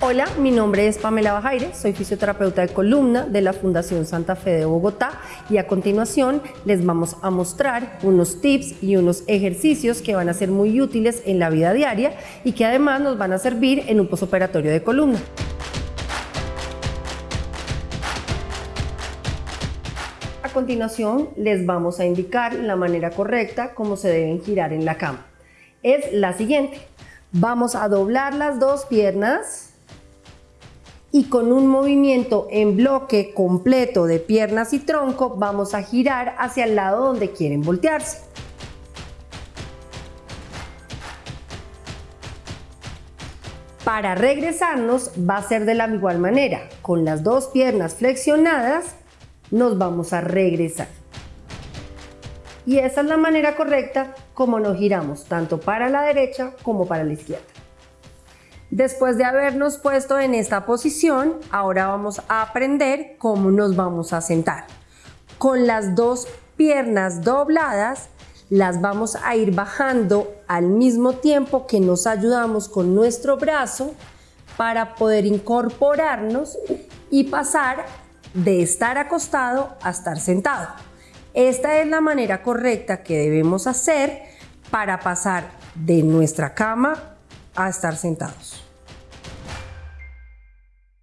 Hola, mi nombre es Pamela Bajaire, soy fisioterapeuta de columna de la Fundación Santa Fe de Bogotá y a continuación les vamos a mostrar unos tips y unos ejercicios que van a ser muy útiles en la vida diaria y que además nos van a servir en un posoperatorio de columna. A continuación les vamos a indicar la manera correcta como se deben girar en la cama. Es la siguiente. Vamos a doblar las dos piernas y con un movimiento en bloque completo de piernas y tronco vamos a girar hacia el lado donde quieren voltearse. Para regresarnos va a ser de la igual manera, con las dos piernas flexionadas nos vamos a regresar. Y esa es la manera correcta como nos giramos, tanto para la derecha como para la izquierda. Después de habernos puesto en esta posición, ahora vamos a aprender cómo nos vamos a sentar. Con las dos piernas dobladas, las vamos a ir bajando al mismo tiempo que nos ayudamos con nuestro brazo para poder incorporarnos y pasar de estar acostado a estar sentado. Esta es la manera correcta que debemos hacer para pasar de nuestra cama a estar sentados.